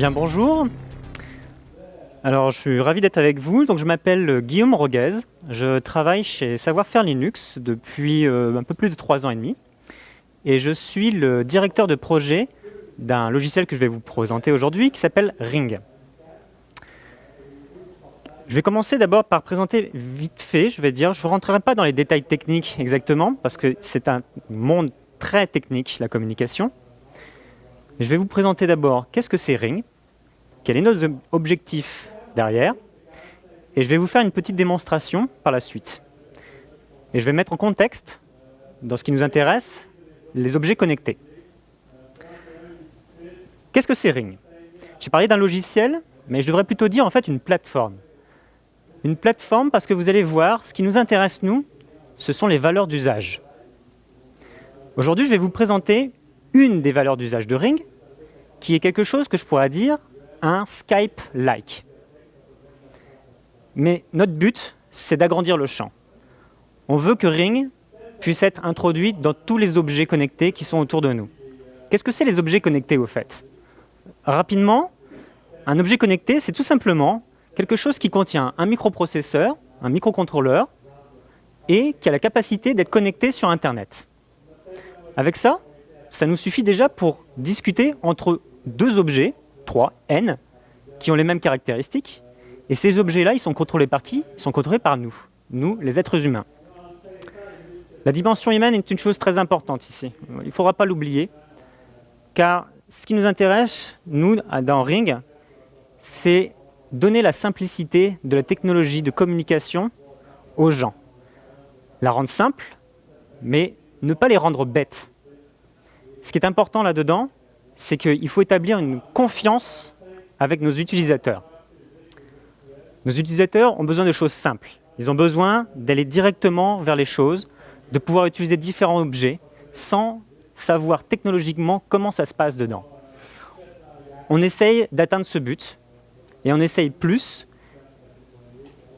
Bien bonjour. Alors je suis ravi d'être avec vous. Donc je m'appelle Guillaume Roguez. Je travaille chez Savoir-faire Linux depuis euh, un peu plus de trois ans et demi. Et je suis le directeur de projet d'un logiciel que je vais vous présenter aujourd'hui qui s'appelle Ring. Je vais commencer d'abord par présenter vite fait, je vais dire, je ne rentrerai pas dans les détails techniques exactement, parce que c'est un monde très technique, la communication. Je vais vous présenter d'abord qu'est-ce que c'est Ring, quel est notre objectif derrière, et je vais vous faire une petite démonstration par la suite. Et je vais mettre en contexte, dans ce qui nous intéresse, les objets connectés. Qu'est-ce que c'est Ring? J'ai parlé d'un logiciel, mais je devrais plutôt dire en fait une plateforme. Une plateforme parce que vous allez voir, ce qui nous intéresse nous, ce sont les valeurs d'usage. Aujourd'hui, je vais vous présenter une des valeurs d'usage de Ring, qui est quelque chose que je pourrais dire un Skype-like. Mais notre but, c'est d'agrandir le champ. On veut que Ring puisse être introduit dans tous les objets connectés qui sont autour de nous. Qu'est-ce que c'est les objets connectés au fait? Rapidement, un objet connecté, c'est tout simplement quelque chose qui contient un microprocesseur, un microcontrôleur, et qui a la capacité d'être connecté sur Internet. Avec ça, ça nous suffit déjà pour discuter entre deux objets, 3, n, qui ont les mêmes caractéristiques. Et ces objets-là, ils sont contrôlés par qui? Ils sont contrôlés par nous, nous, les êtres humains. La dimension humaine est une chose très importante ici. Il ne faudra pas l'oublier, car ce qui nous intéresse, nous, dans Ring, c'est donner la simplicité de la technologie de communication aux gens. La rendre simple, mais ne pas les rendre bêtes. Ce qui est important là-dedans, c'est qu'il faut établir une confiance avec nos utilisateurs. Nos utilisateurs ont besoin de choses simples. Ils ont besoin d'aller directement vers les choses, de pouvoir utiliser différents objets sans savoir technologiquement comment ça se passe dedans. On essaye d'atteindre ce but, et on essaye plus,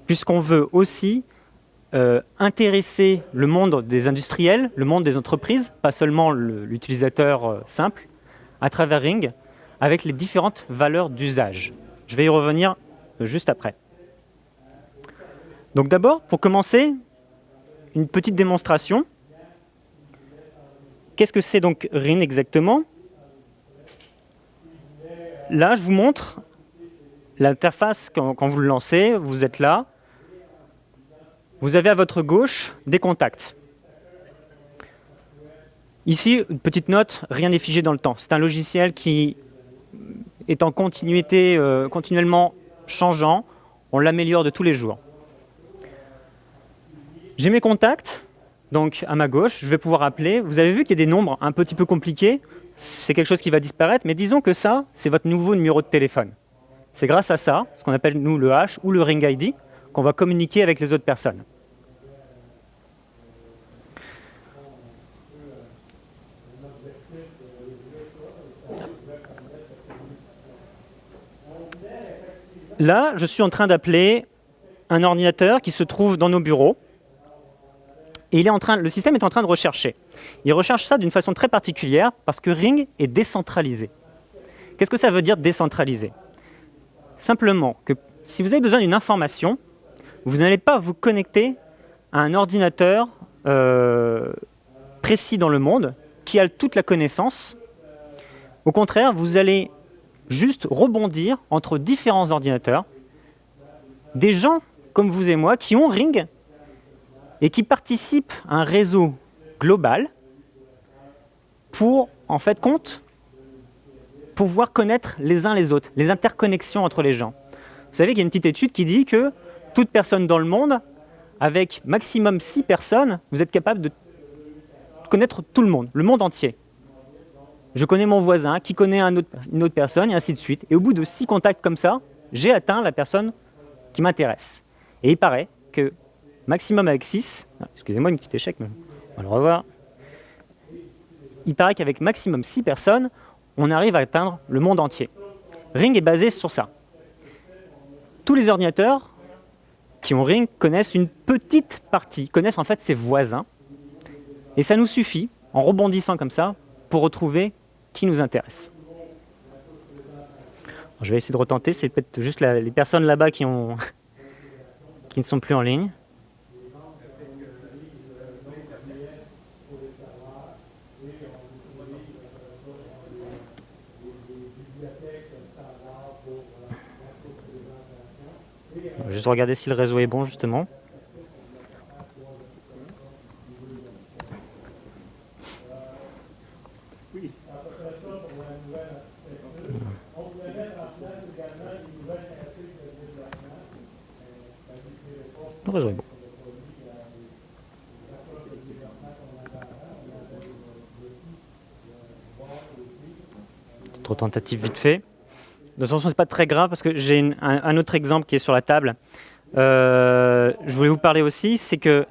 puisqu'on veut aussi euh, intéresser le monde des industriels, le monde des entreprises, pas seulement l'utilisateur euh, simple, à travers Ring, avec les différentes valeurs d'usage. Je vais y revenir juste après. Donc d'abord, pour commencer, une petite démonstration. Qu'est-ce que c'est donc Ring exactement? Là, je vous montre l'interface quand, vous le lancez. Vous êtes là. Vous avez à votre gauche des contacts. Ici, une petite note, rien n'est figé dans le temps. C'est un logiciel qui est en continuité, euh, continuellement changeant. On l'améliore de tous les jours. J'ai mes contacts, donc à ma gauche, je vais pouvoir appeler. Vous avez vu qu'il y a des nombres un petit peu compliqués. C'est quelque chose qui va disparaître, mais disons que ça, c'est votre nouveau numéro de téléphone. C'est grâce à ça, ce qu'on appelle nous le hash ou le ring ID, qu'on va communiquer avec les autres personnes. Là, je suis en train d'appeler un ordinateur qui se trouve dans nos bureaux. Et il est en train, le système est en train de rechercher. Il recherche ça d'une façon très particulière parce que Ring est décentralisé. Qu'est-ce que ça veut dire décentralisé? Simplement que si vous avez besoin d'une information, vous n'allez pas vous connecter à un ordinateur euh, précis dans le monde qui a toute la connaissance. Au contraire, vous allez juste rebondir entre différents ordinateurs, des gens comme vous et moi qui ont Ring et qui participent à un réseau global pour, en fait, compte pouvoir connaître les uns les autres, les interconnexions entre les gens. Vous savez qu'il y a une petite étude qui dit que toute personne dans le monde, avec maximum 6 personnes, vous êtes capable de connaître tout le monde, le monde entier je connais mon voisin, qui connaît une autre personne, et ainsi de suite. Et au bout de six contacts comme ça, j'ai atteint la personne qui m'intéresse. Et il paraît que maximum avec 6, ah, excusez-moi, une petite échec, mais on va le revoir. Il paraît qu'avec maximum 6 personnes, on arrive à atteindre le monde entier. Ring est basé sur ça. Tous les ordinateurs qui ont Ring connaissent une petite partie, connaissent en fait ses voisins. Et ça nous suffit, en rebondissant comme ça, pour retrouver qui nous intéresse. je vais essayer de retenter, c'est peut-être juste les personnes là-bas qui, qui ne sont plus en ligne. Juste regarder si le réseau est bon justement. Le réseau est bon. Autre tentative vite fait. De toute façon, ce n'est pas très grave parce que j'ai un, autre exemple qui est sur la table. Euh, je voulais vous parler aussi, c'est que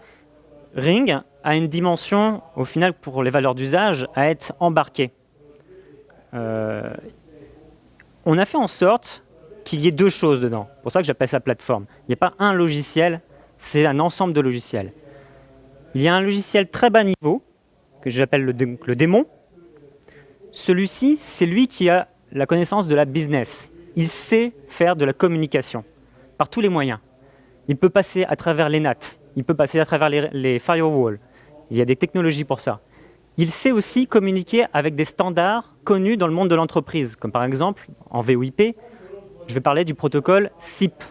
Ring a une dimension, au final, pour les valeurs d'usage, à être embarqué. Euh, on a fait en sorte qu'il y ait deux choses dedans. C'est pour ça que j'appelle ça plateforme. Il n'y a pas un logiciel, c'est un ensemble de logiciels. Il y a un logiciel très bas niveau, que j'appelle le, le démon. Celui-ci, c'est lui qui a la connaissance de la business. Il sait faire de la communication par tous les moyens. Il peut passer à travers les NAT, il peut passer à travers les, firewalls. Il y a des technologies pour ça. Il sait aussi communiquer avec des standards connus dans le monde de l'entreprise, comme par exemple, en VOIP, je vais parler du protocole SIP.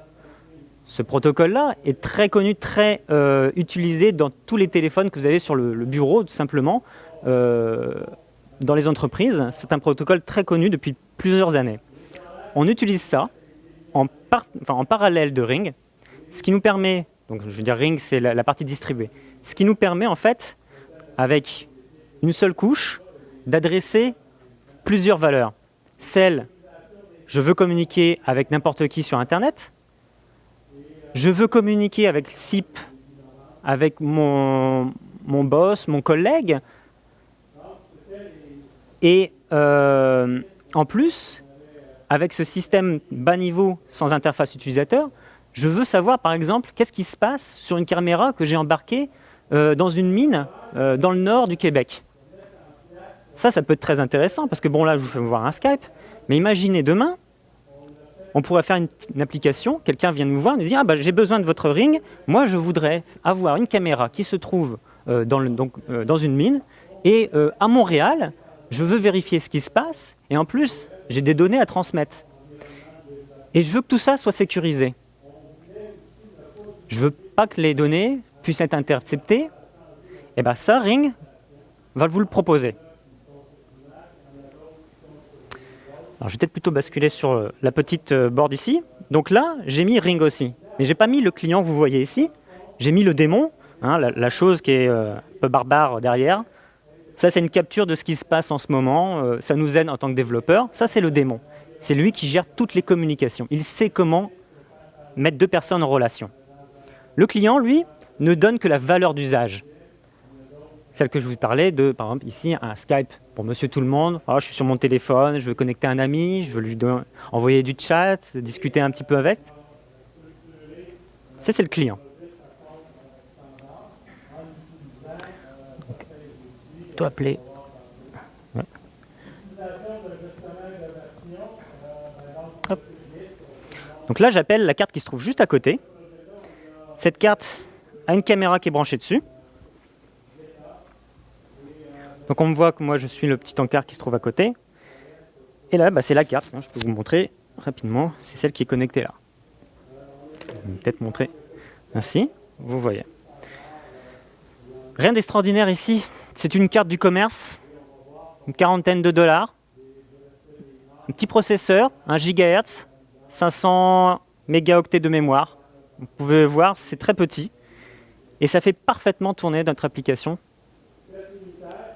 Ce protocole-là est très connu, très euh, utilisé dans tous les téléphones que vous avez sur le, bureau, tout simplement. Euh, dans les entreprises, c'est un protocole très connu depuis plusieurs années. On utilise ça en, en parallèle de Ring, ce qui nous permet, donc je veux dire Ring c'est la, partie distribuée, ce qui nous permet en fait, avec une seule couche, d'adresser plusieurs valeurs. Celle, je veux communiquer avec n'importe qui sur Internet, je veux communiquer avec SIP, avec mon, mon boss, mon collègue, et euh, en plus, avec ce système bas niveau sans interface utilisateur, je veux savoir, par exemple, qu'est-ce qui se passe sur une caméra que j'ai embarquée euh, dans une mine euh, dans le nord du Québec. Ça, ça peut être très intéressant, parce que bon, là, je vous fais voir un Skype, mais imaginez demain, on pourrait faire une, application, quelqu'un vient nous voir, nous dit ah, bah, j'ai besoin de votre ring, moi je voudrais avoir une caméra qui se trouve donc, dans une mine, et à Montréal, je veux vérifier ce qui se passe, et en plus, j'ai des données à transmettre. Et je veux que tout ça soit sécurisé. Je ne veux pas que les données puissent être interceptées. Et eh bien ça, Ring va vous le proposer. Alors, je vais peut-être plutôt basculer sur la petite euh, board ici. Donc là, j'ai mis Ring aussi. Mais je n'ai pas mis le client que vous voyez ici. J'ai mis le démon, hein, la, chose qui est euh, un peu barbare derrière. Ça, c'est une capture de ce qui se passe en ce moment. Euh, ça nous aide en tant que développeur. Ça, c'est le démon. C'est lui qui gère toutes les communications. Il sait comment mettre deux personnes en relation. Le client, lui, ne donne que la valeur d'usage. Celle que je vous parlais de, par exemple, ici, un Skype pour monsieur tout le monde. Ah, je suis sur mon téléphone, je veux connecter un ami, je veux lui envoyer du chat, discuter un petit peu avec. Ça, c'est le client. appeler. Donc là, j'appelle la carte qui se trouve juste à côté. Cette carte une caméra qui est branchée dessus. Donc on me voit que moi, je suis le petit encart qui se trouve à côté. Et là, bah, c'est la carte. Hein, je peux vous montrer rapidement. C'est celle qui est connectée là. peut-être montrer ainsi. Vous voyez. Rien d'extraordinaire ici. C'est une carte du commerce, une quarantaine de dollars, un petit processeur, 1 GHz, 500 mégaoctets de mémoire. Vous pouvez voir, c'est très petit et ça fait parfaitement tourner notre application.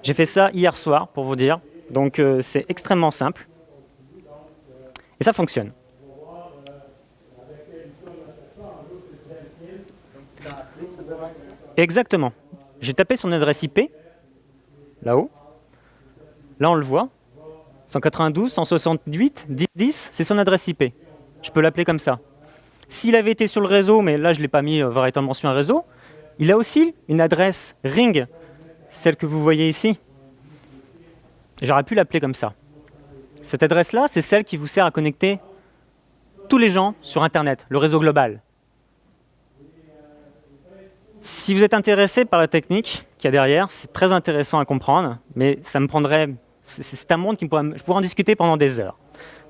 J'ai fait ça hier soir pour vous dire, donc euh, c'est extrêmement simple et ça fonctionne. Exactement. J'ai tapé son adresse IP là-haut. Là, on le voit. 192, 168, 10, 10, c'est son adresse IP. Je peux l'appeler comme ça. S'il avait été sur le réseau, mais là, je ne l'ai pas mis euh, véritablement sur un réseau, il a aussi une adresse ring, celle que vous voyez ici. J'aurais pu l'appeler comme ça. Cette adresse-là, c'est celle qui vous sert à connecter tous les gens sur Internet, le réseau global. Si vous êtes intéressé par la technique qu'il y a derrière, c'est très intéressant à comprendre, mais ça me prendrait... C'est un monde qui pourrait, je pourrais en discuter pendant des heures.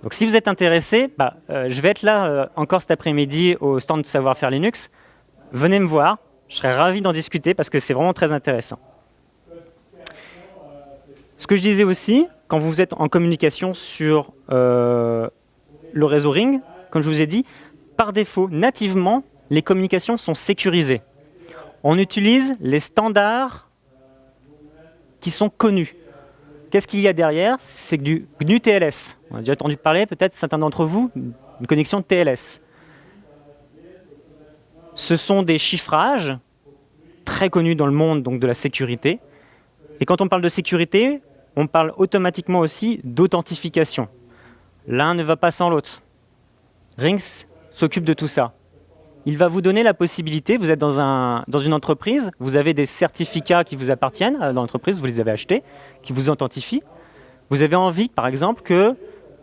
Donc si vous êtes intéressé, bah, euh, je vais être là euh, encore cet après-midi au stand de savoir-faire Linux. Venez me voir, je serais ravi d'en discuter parce que c'est vraiment très intéressant. Ce que je disais aussi, quand vous êtes en communication sur euh, le réseau Ring, comme je vous ai dit, par défaut, nativement, les communications sont sécurisées. On utilise les standards qui sont connus. Qu'est-ce qu'il y a derrière? C'est du GNU TLS. On a déjà entendu parler, peut-être certains d'entre vous, une connexion TLS. Ce sont des chiffrages très connus dans le monde de la sécurité. Et quand on parle de sécurité, on parle automatiquement aussi d'authentification. L'un ne va pas sans l'autre. Rings s'occupe de tout ça. Il va vous donner la possibilité, vous êtes dans, un, dans une entreprise, vous avez des certificats qui vous appartiennent dans l'entreprise, vous les avez achetés, qui vous authentifient. Vous avez envie, par exemple, que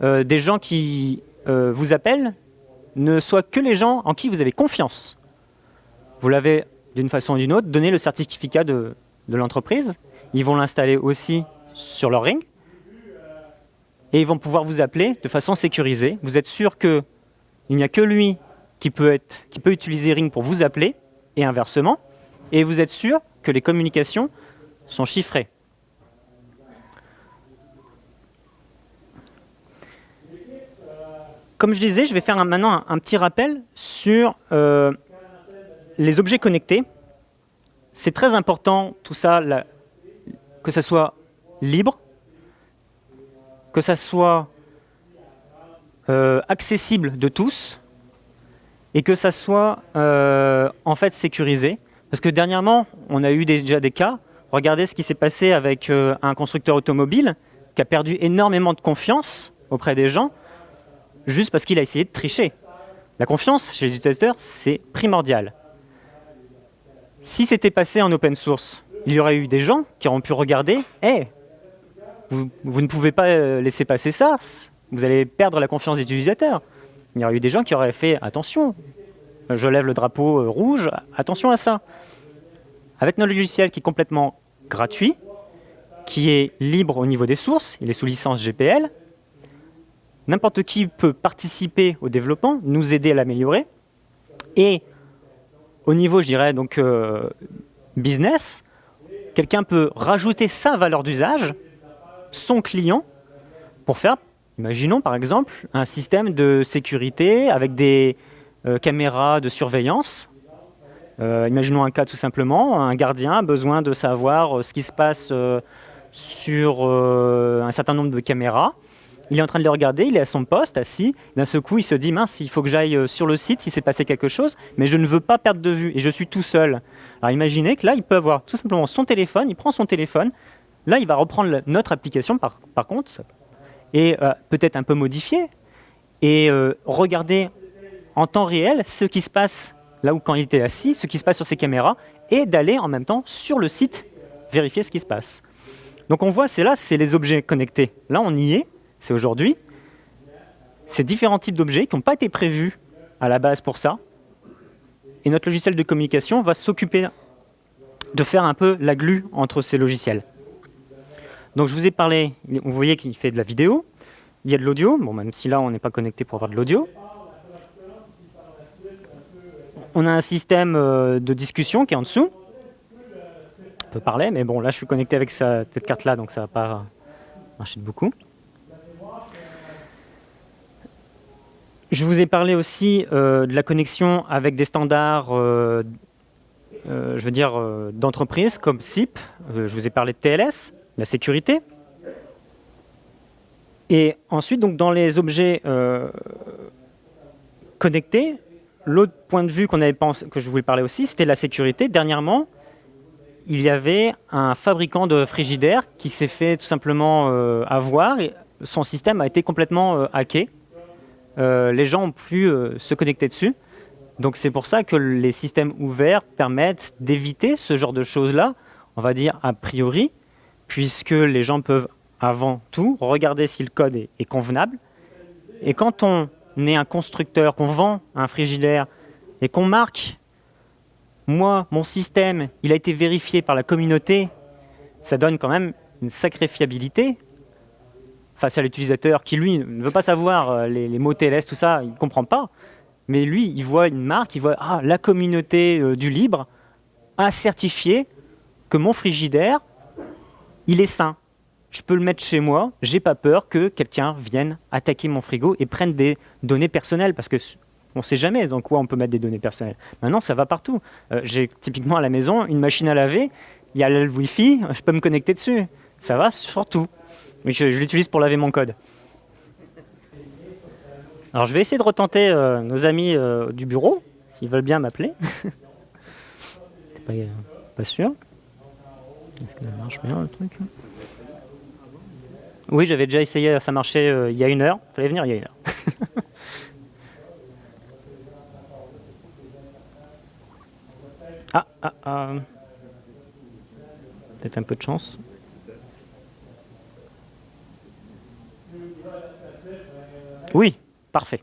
euh, des gens qui euh, vous appellent ne soient que les gens en qui vous avez confiance. Vous l'avez, d'une façon ou d'une autre, donné le certificat de, de l'entreprise. Ils vont l'installer aussi sur leur ring et ils vont pouvoir vous appeler de façon sécurisée. Vous êtes sûr qu'il n'y a que lui qui peut, être, qui peut utiliser Ring pour vous appeler et inversement, et vous êtes sûr que les communications sont chiffrées. Comme je disais, je vais faire maintenant un, petit rappel sur euh, les objets connectés. C'est très important, tout ça, que ce soit libre, que ça soit euh, accessible de tous et que ça soit euh, en fait sécurisé. Parce que dernièrement, on a eu déjà des cas. Regardez ce qui s'est passé avec euh, un constructeur automobile qui a perdu énormément de confiance auprès des gens juste parce qu'il a essayé de tricher. La confiance chez les utilisateurs, c'est primordial. Si c'était passé en open source, il y aurait eu des gens qui auraient pu regarder hey, vous, ne pouvez pas euh, laisser passer ça, vous allez perdre la confiance des utilisateurs. Il y aurait eu des gens qui auraient fait attention, je lève le drapeau euh, rouge, attention à ça. Avec notre logiciel qui est complètement gratuit, qui est libre au niveau des sources, il est sous licence GPL, n'importe qui peut participer au développement, nous aider à l'améliorer, et au niveau, je dirais, donc euh, business, quelqu'un peut rajouter sa valeur d'usage son client pour faire, imaginons par exemple, un système de sécurité avec des euh, caméras de surveillance. Euh, imaginons un cas tout simplement, un gardien a besoin de savoir ce qui se passe sur un certain nombre de caméras. Il est en train de les regarder, il est à son poste, assis. D'un seul coup, il se dit, mince, il faut que j'aille sur le site, s'il s'est passé quelque chose, mais je ne veux pas perdre de vue, et je suis tout seul. Alors imaginez que là, il peut avoir tout simplement son téléphone, il prend son téléphone, Là, il va reprendre notre application, par, contre, et euh, peut-être un peu modifier, et euh, regarder en temps réel ce qui se passe là où quand il était assis, ce qui se passe sur ses caméras, et d'aller en même temps sur le site vérifier ce qui se passe. Donc on voit, c'est là, c'est les objets connectés. Là, on y est, c'est aujourd'hui. C'est différents types d'objets qui n'ont pas été prévus à la base pour ça. Et notre logiciel de communication va s'occuper de faire un peu la glue entre ces logiciels. Donc je vous ai parlé, vous voyez qu'il fait de la vidéo, il y a de l'audio, bon même si là on n'est pas connecté pour avoir de l'audio. On a un système euh, de discussion qui est en dessous. On peut parler, mais bon là je suis connecté avec cette carte là, donc ça ne va pas marcher de beaucoup. Je vous ai parlé aussi euh, de la connexion avec des standards, euh, je veux dire, d'entreprise comme SIP. je vous ai parlé de TLS la sécurité. Et ensuite, donc, dans les objets euh, connectés, l'autre point de vue que je voulais parler aussi, c'était la sécurité. Dernièrement, il y avait un fabricant de frigidaire qui s'est fait tout simplement euh, avoir. Et son système a été complètement euh, les gens ont pu se connecter dessus. Donc c'est pour ça que les systèmes ouverts permettent d'éviter ce genre de choses-là, on va dire a priori, puisque les gens peuvent avant tout regarder si le code est, convenable. Et quand on est un constructeur, qu'on vend un frigidaire et qu'on marque, moi, mon système, il a été vérifié par la communauté, ça donne quand même une sacrée fiabilité face à l'utilisateur qui, lui, ne veut pas savoir euh, les, mots TLS, tout ça, il ne comprend pas. Mais lui, il voit une marque, il voit ah, la communauté euh, du libre a certifié que mon frigidaire, il est sain. Je peux le mettre chez moi, j'ai pas peur que quelqu'un vienne attaquer mon frigo et prenne des données personnelles, parce que on ne sait jamais dans quoi on peut mettre des données personnelles. Maintenant, ça va partout. Euh, j'ai typiquement à la maison une machine à laver, il y a le Wi-Fi, je peux me connecter dessus. Ça va sur Mais je, l'utilise pour laver mon code. Alors je vais essayer de retenter euh, nos amis euh, du bureau, s'ils veulent bien m'appeler. pas, pas, sûr. Est-ce que ça marche bien le truc Oui, j'avais déjà essayé, ça marchait il y a une heure. Fallait venir il y a une heure. Ah, ah, ah. Peut-être un peu de chance. Oui, parfait.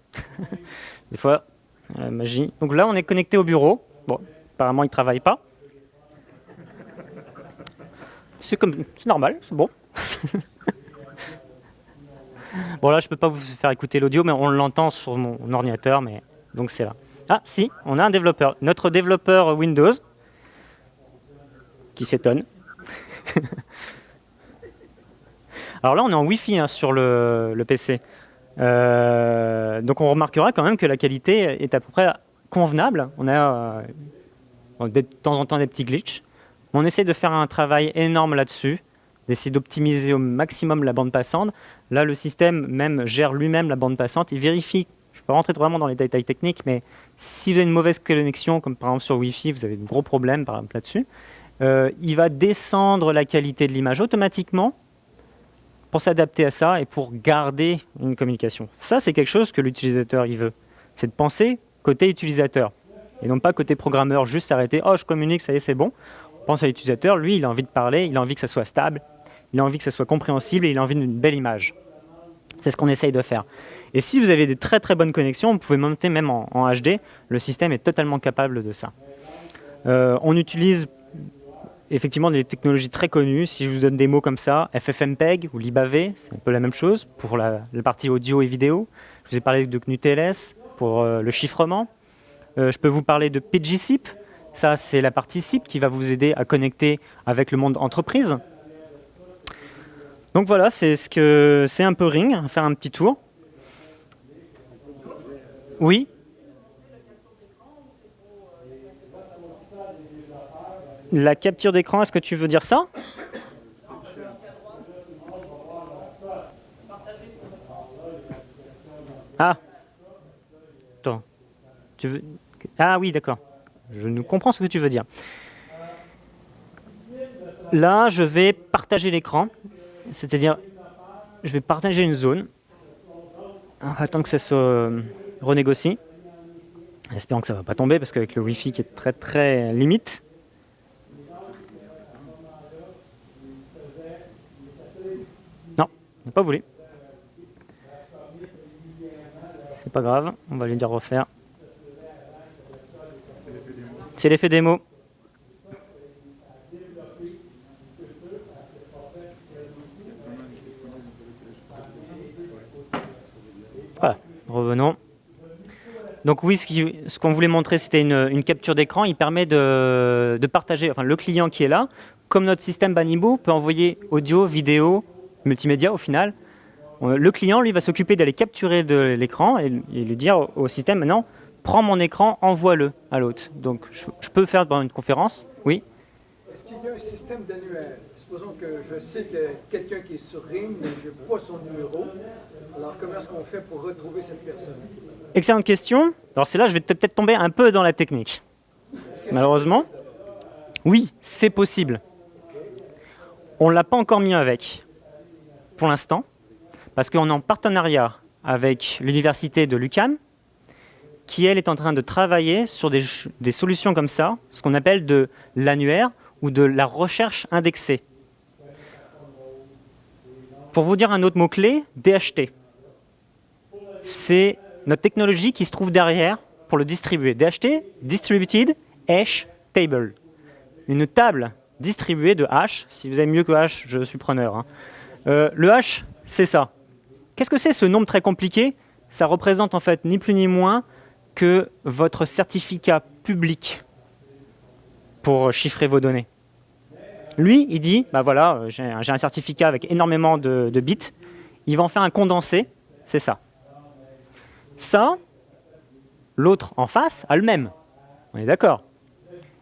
Des fois, magie. Donc là, on est connecté au bureau. Bon, apparemment, il ne travaille pas. C'est comme, normal, c'est bon. bon là, je peux pas vous faire écouter l'audio, mais on l'entend sur mon ordinateur, mais donc c'est là. Ah, si, on a un développeur. Notre développeur Windows, qui s'étonne. Alors là, on est en Wi-Fi hein, sur le, PC. Euh, donc on remarquera quand même que la qualité est à peu près convenable. On a euh, de temps en temps des petits glitches. On essaie de faire un travail énorme là-dessus, d'essayer d'optimiser au maximum la bande passante. Là, le système même gère lui-même la bande passante. Il vérifie, je peux rentrer vraiment dans les détails techniques, mais si vous avez une mauvaise connexion, comme par exemple sur Wi-Fi, vous avez de gros problèmes là-dessus, euh, il va descendre la qualité de l'image automatiquement pour s'adapter à ça et pour garder une communication. Ça, c'est quelque chose que l'utilisateur il veut. C'est de penser côté utilisateur et non pas côté programmeur, juste s'arrêter « oh, je communique, ça y est, c'est bon ». On pense à l'utilisateur, lui, il a envie de parler, il a envie que ça soit stable, il a envie que ça soit compréhensible et il a envie d'une belle image. C'est ce qu'on essaye de faire. Et si vous avez de très très bonnes connexions, vous pouvez monter même en, HD, le système est totalement capable de ça. Euh, on utilise effectivement des technologies très connues. Si je vous donne des mots comme ça, FFmpeg ou LibAV, c'est un peu la même chose pour la, partie audio et vidéo. Je vous ai parlé de GNU-TLS pour euh, le chiffrement. Euh, je peux vous parler de PGSIP. Ça, c'est la partie SIP qui va vous aider à connecter avec le monde entreprise. Donc voilà, c'est ce que c'est un peu Ring, faire un petit tour. Oui La capture d'écran, est-ce que tu veux dire ça Ah Attends. Tu veux... Ah oui, d'accord. Je comprends ce que tu veux dire. Là, je vais partager l'écran. C'est-à-dire, je vais partager une zone. Attends que ça se renégocie. Espérons que ça ne va pas tomber, parce qu'avec le Wi-Fi qui est très très limite, pas voulu. C'est pas grave, on va lui dire refaire. C'est l'effet démo. Voilà, revenons. Donc oui, ce qu'on voulait montrer, c'était une, capture d'écran. Il permet de, de, partager, enfin le client qui est là, comme notre système Banibo peut envoyer audio, vidéo, multimédia au final, le client, lui, va s'occuper d'aller capturer de l'écran et, lui dire au système, maintenant, prends mon écran, envoie-le à l'autre. Donc, je, peux faire dans une conférence, oui Est-ce qu'il y a un système d'annuaire? Supposons que je sais que quelqu'un qui est sur Ring, mais je pas son numéro. Alors, comment est-ce qu'on fait pour retrouver cette personne? Excellente question. Alors, c'est là je vais peut-être tomber un peu dans la technique. Malheureusement. Oui, c'est possible. On ne l'a pas encore mis avec pour l'instant, parce qu'on est en partenariat avec l'université de l'UQAM, qui, elle, est en train de travailler sur des, solutions comme ça, ce qu'on appelle de l'annuaire ou de la recherche indexée. Pour vous dire un autre mot-clé, DHT. C'est notre technologie qui se trouve derrière pour le distribuer. DHT, Distributed Hash Table. Une table distribuée de hash. Si vous avez mieux que hash, je suis preneur. Hein. Euh, le hash, c'est ça. Qu'est-ce que c'est ce nombre très compliqué? Ça représente en fait ni plus ni moins que votre certificat public pour chiffrer vos données. Lui, il dit, bah voilà, euh, j'ai un certificat avec énormément de, de bits, il va en faire un condensé, c'est ça. Ça, l'autre en face a le même. On est d'accord.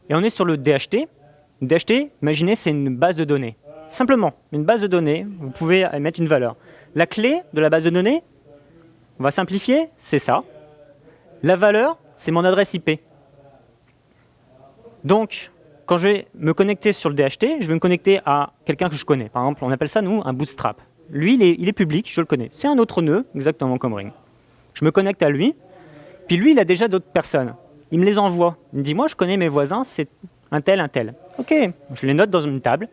Et on est sur le DHT. DHT, imaginez, c'est une base de données. Simplement, une base de données, vous pouvez mettre une valeur. La clé de la base de données, on va simplifier, c'est ça. La valeur, c'est mon adresse IP. Donc, quand je vais me connecter sur le DHT, je vais me connecter à quelqu'un que je connais. Par exemple, on appelle ça, nous, un bootstrap. Lui, il est, il est public, je le connais. C'est un autre nœud, exactement comme Ring. Je me connecte à lui, puis lui, il a déjà d'autres personnes. Il me les envoie. Il me dit, moi, je connais mes voisins, c'est un tel, un tel. OK, je les note dans une table.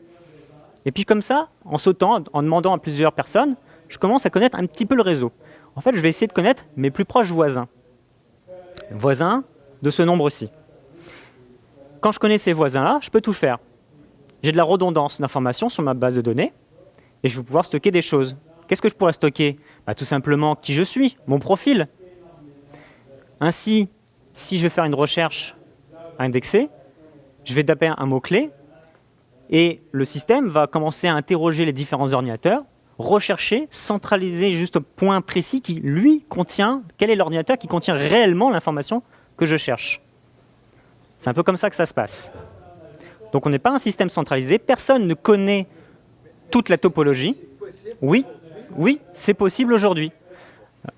Et puis comme ça, en sautant, en demandant à plusieurs personnes, je commence à connaître un petit peu le réseau. En fait, je vais essayer de connaître mes plus proches voisins. Voisins de ce nombre-ci. Quand je connais ces voisins-là, je peux tout faire. J'ai de la redondance d'informations sur ma base de données, et je vais pouvoir stocker des choses. Qu'est-ce que je pourrais stocker? Bah, Tout simplement qui je suis, mon profil. Ainsi, si je vais faire une recherche indexée, je vais taper un mot-clé et le système va commencer à interroger les différents ordinateurs, rechercher, centraliser juste point précis qui, lui, contient, quel est l'ordinateur qui contient réellement l'information que je cherche. C'est un peu comme ça que ça se passe. Donc on n'est pas un système centralisé, personne ne connaît toute la topologie. Oui, oui, c'est possible aujourd'hui.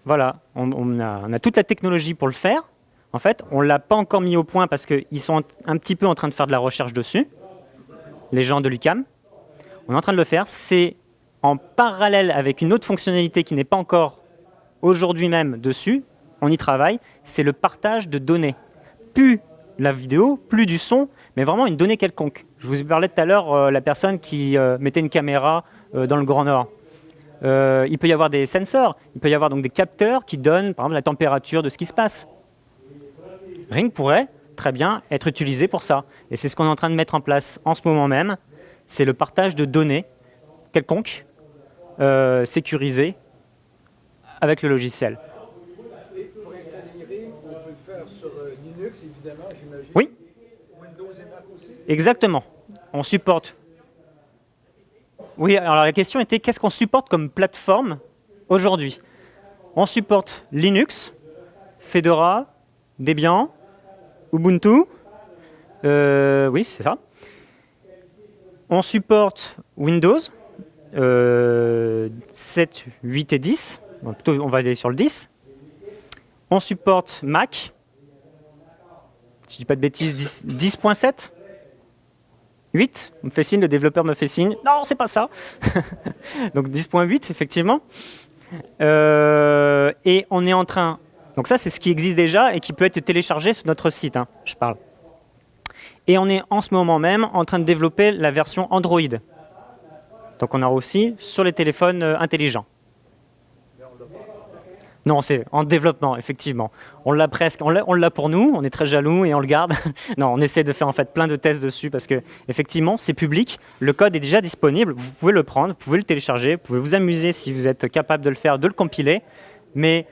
Voilà, on, a, toute la technologie pour le faire. En fait, on ne l'a pas encore mis au point parce qu'ils sont un petit peu en train de faire de la recherche dessus, les gens de l'UCAM. On est en train de le faire. C'est en parallèle avec une autre fonctionnalité qui n'est pas encore aujourd'hui même dessus. On y travaille. C'est le partage de données. Plus la vidéo, plus du son, mais vraiment une donnée quelconque. Je vous ai parlé tout à l'heure, euh, la personne qui euh, mettait une caméra euh, dans le Grand Nord. Euh, il peut y avoir des sensors, il peut y avoir donc des capteurs qui donnent par exemple la température de ce qui se passe. Ring pourrait très bien être utilisé pour ça. Et c'est ce qu'on est en train de mettre en place en ce moment même. C'est le partage de données quelconques, euh, sécurisées, avec le logiciel. Oui. Exactement. On supporte oui, alors la question était qu'est-ce qu'on supporte comme plateforme aujourd'hui? On supporte Linux, Fedora, Debian, Ubuntu, euh, oui, c'est ça. On supporte Windows, 7, euh, 8 et 10. on va aller sur le 10. On supporte Mac, si je dis pas de bêtises, 10.7. 8, on me fait signe, le développeur me fait signe. Non, c'est pas ça. donc 10.8, effectivement. Euh, et on est en train... Donc ça, c'est ce qui existe déjà et qui peut être téléchargé sur notre site, hein, je parle. Et on est en ce moment même en train de développer la version Android. Donc on a aussi sur les téléphones euh, intelligents. Non, c'est en développement, effectivement. On l'a presque, on l'a pour nous, on est très jaloux et on le garde. non, on essaie de faire en fait plein de tests dessus parce que effectivement, c'est public, le code est déjà disponible, vous pouvez le prendre, vous pouvez le télécharger, vous pouvez vous amuser si vous êtes capable de le faire, de le compiler, mais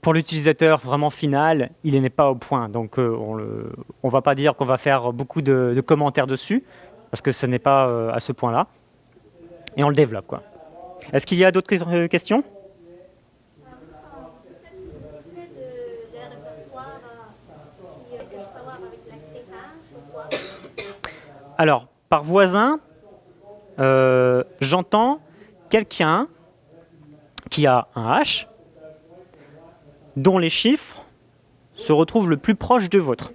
pour l'utilisateur vraiment final, il n'est pas au point. Donc euh, on ne va pas dire qu'on va faire beaucoup de, commentaires dessus, parce que ce n'est pas euh, à ce point-là. Et on le développe. Est-ce qu'il y a d'autres euh, questions? Alors, par voisin, euh, j'entends quelqu'un qui a un H dont les chiffres se retrouvent le plus proche de vôtre.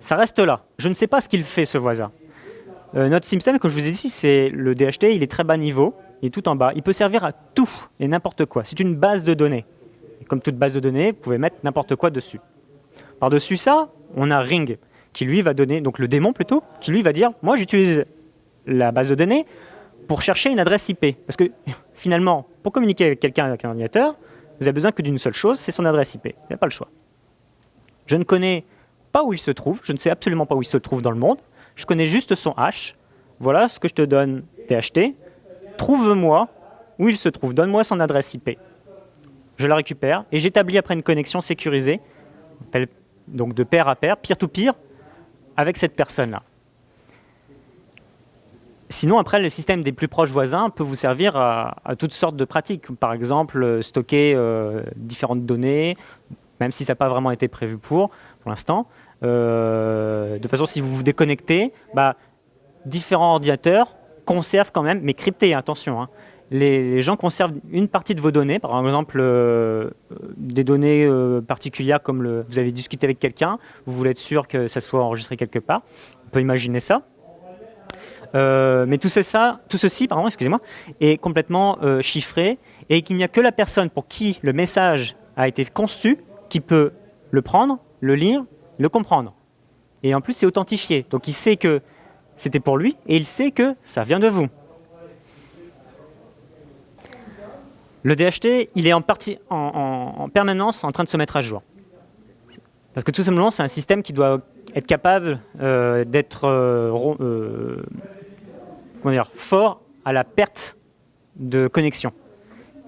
Ça reste là. Je ne sais pas ce qu'il fait, ce voisin. Euh, notre système, comme je vous ai dit, c'est le DHT, il est très bas niveau, il est tout en bas. Il peut servir à tout et n'importe quoi. C'est une base de données. comme toute base de données, vous pouvez mettre n'importe quoi dessus. Par-dessus ça, on a Ring qui lui va donner, donc le démon plutôt, qui lui va dire, moi j'utilise la base de données pour chercher une adresse IP. Parce que finalement, pour communiquer avec quelqu'un avec un ordinateur, vous avez besoin que d'une seule chose, c'est son adresse IP. Il n'y a pas le choix. Je ne connais pas où il se trouve, je ne sais absolument pas où il se trouve dans le monde, je connais juste son hash. Voilà ce que je te donne, THT. Trouve-moi où il se trouve, donne-moi son adresse IP. Je la récupère et j'établis après une connexion sécurisée, donc de pair à pair, peer-to-peer, avec cette personne-là. Sinon, après, le système des plus proches voisins peut vous servir à, toutes sortes de pratiques. Par exemple, euh, stocker euh, différentes données, même si ça n'a pas vraiment été prévu pour, pour l'instant. Euh, de façon, si vous vous déconnectez, bah, différents ordinateurs conservent quand même, mais cryptés, attention. Hein. Les, gens conservent une partie de vos données, par exemple des données particulières comme vous avez discuté avec quelqu'un, vous voulez être sûr que ça soit enregistré quelque part. On peut imaginer ça. Euh, mais tout, ceci pardon, excusez-moi, est complètement euh, chiffré et qu'il n'y a que la personne pour qui le message a été conçu qui peut le prendre, le lire, le comprendre. Et en plus, c'est authentifié. Donc il sait que c'était pour lui et il sait que ça vient de vous. Le DHT, il est en, permanence en train de se mettre à jour. Parce que tout simplement, c'est un système qui doit être capable euh, d'être dire, fort à la perte de connexion.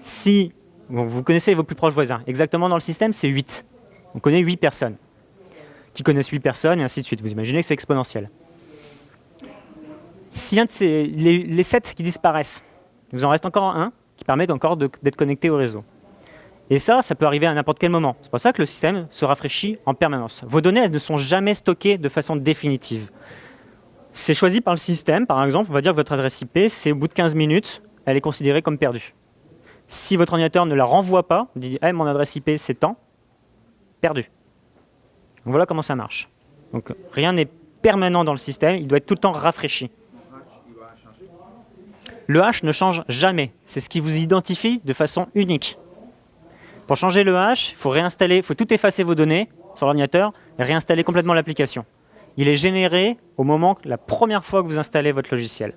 Si vous connaissez vos plus proches voisins, exactement dans le système, c'est 8. On connaît 8 personnes qui connaissent 8 personnes et ainsi de suite. Vous imaginez que c'est exponentiel. Si un de ces, les, 7 qui disparaissent, il vous en reste encore un qui permet encore d'être connecté au réseau. Et ça, ça peut arriver à n'importe quel moment. C'est pour ça que le système se rafraîchit en permanence. Vos données, elles ne sont jamais stockées de façon définitive. C'est choisi par le système, par exemple, on va dire que votre adresse IP, c'est au bout de 15 minutes, elle est considérée comme perdue. Si votre ordinateur ne la renvoie pas, dit mon adresse IP c'est temps, perdu. voilà comment ça marche. Rien n'est permanent dans le système, il doit être tout le temps rafraîchi. Le hash ne change jamais, c'est ce qui vous identifie de façon unique. Pour changer le hash, il faut réinstaller, il faut tout effacer vos données sur l'ordinateur et réinstaller complètement l'application il est généré au moment, la première fois que vous installez votre logiciel.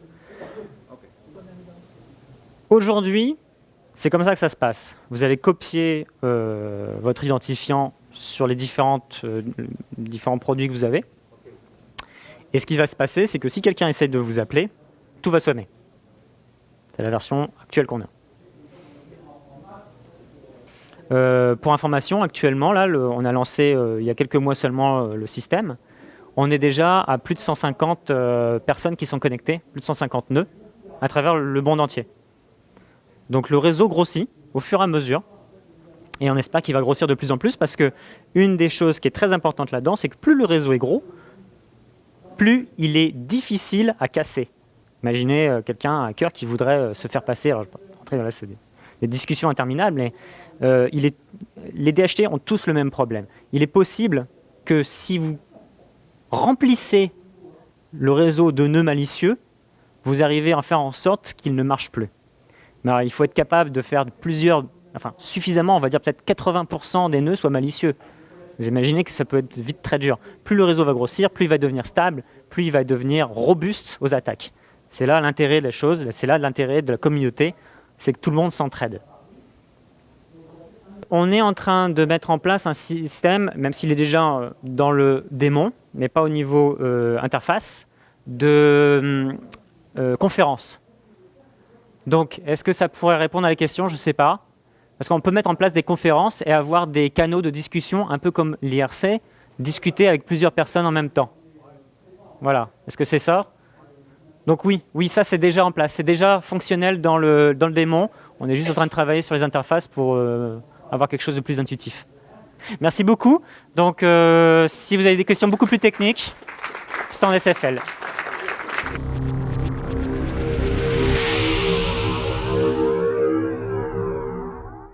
Aujourd'hui, c'est comme ça que ça se passe. Vous allez copier euh, votre identifiant sur les différentes, euh, différents produits que vous avez. Et ce qui va se passer, c'est que si quelqu'un essaie de vous appeler, tout va sonner. C'est la version actuelle qu'on a. Euh, pour information, actuellement, là, on a lancé il y a quelques mois seulement le système on est déjà à plus de 150 euh, personnes qui sont connectées, plus de 150 nœuds, à travers le monde entier. Donc le réseau grossit au fur et à mesure, et on espère qu'il va grossir de plus en plus, parce que une des choses qui est très importante là-dedans, c'est que plus le réseau est gros, plus il est difficile à casser. Imaginez euh, quelqu'un, un cœur qui voudrait euh, se faire passer, alors, là, c'est des, discussions interminables, mais les DHT ont tous le même problème. Il est possible que si vous remplissez le réseau de nœuds malicieux, vous arrivez à faire en sorte qu'il ne marche plus. il faut être capable de faire plusieurs, enfin suffisamment, on va dire peut-être 80% des nœuds soient malicieux. Vous imaginez que ça peut être vite très dur. Plus le réseau va grossir, plus il va devenir stable, plus il va devenir robuste aux attaques. C'est là l'intérêt des choses, c'est là l'intérêt de la communauté, c'est que tout le monde s'entraide on est en train de mettre en place un système, même s'il est déjà euh, dans le démon, mais pas au niveau euh, interface, de euh, conférence. Donc, est-ce que ça pourrait répondre à la question? Je ne sais pas. Parce qu'on peut mettre en place des conférences et avoir des canaux de discussion, un peu comme l'IRC, discuter avec plusieurs personnes en même temps. Voilà. Est-ce que c'est ça? Donc oui, oui, ça c'est déjà en place. C'est déjà fonctionnel dans le, dans le démon. On est juste en train de travailler sur les interfaces pour avoir quelque chose de plus intuitif. Merci beaucoup. Donc, euh, si vous avez des questions beaucoup plus techniques, c'est en SFL.